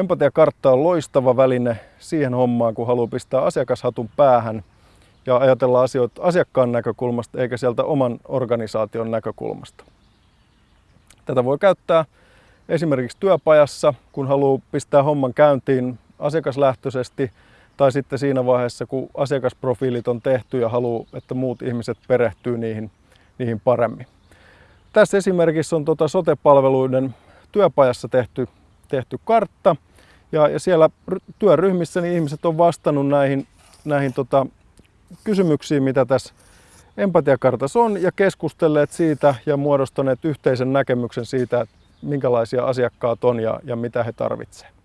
Empatiakartta on loistava väline siihen hommaan, kun haluaa pistää asiakashatun päähän ja ajatella asioita asiakkaan näkökulmasta eikä sieltä oman organisaation näkökulmasta. Tätä voi käyttää esimerkiksi työpajassa, kun haluaa pistää homman käyntiin asiakaslähtöisesti tai sitten siinä vaiheessa, kun asiakasprofiilit on tehty ja haluaa, että muut ihmiset perehtyy niihin, niihin paremmin. Tässä esimerkissä on tuota sote-palveluiden työpajassa tehty, tehty kartta ja, ja siellä työryhmissä niin ihmiset on vastannut näihin, näihin tota, kysymyksiin, mitä tässä empatiakartassa on ja keskustelleet siitä ja muodostaneet yhteisen näkemyksen siitä, että minkälaisia asiakkaat on ja, ja mitä he tarvitsevat.